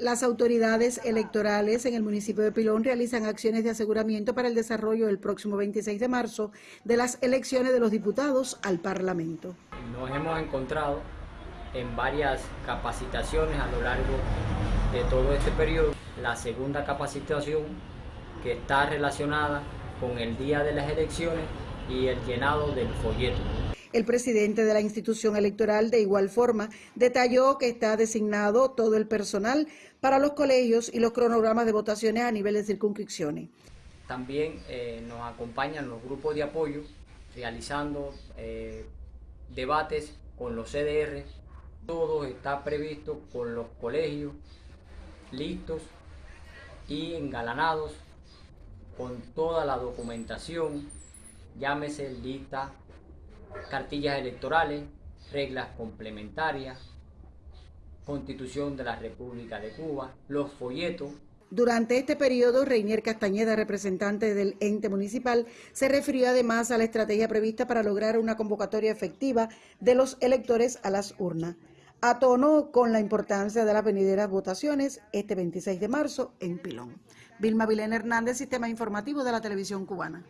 Las autoridades electorales en el municipio de Pilón realizan acciones de aseguramiento para el desarrollo el próximo 26 de marzo de las elecciones de los diputados al Parlamento. Nos hemos encontrado en varias capacitaciones a lo largo de todo este periodo. La segunda capacitación que está relacionada con el día de las elecciones y el llenado del folleto. El presidente de la institución electoral, de igual forma, detalló que está designado todo el personal para los colegios y los cronogramas de votaciones a nivel de circunscripciones. También eh, nos acompañan los grupos de apoyo realizando eh, debates con los CDR. Todo está previsto con los colegios listos y engalanados con toda la documentación, llámese lista cartillas electorales, reglas complementarias, Constitución de la República de Cuba, los folletos. Durante este periodo, Reinier Castañeda, representante del ente municipal, se refirió además a la estrategia prevista para lograr una convocatoria efectiva de los electores a las urnas. A tono con la importancia de las venideras votaciones este 26 de marzo en Pilón. Vilma Vilén Hernández, Sistema Informativo de la Televisión Cubana.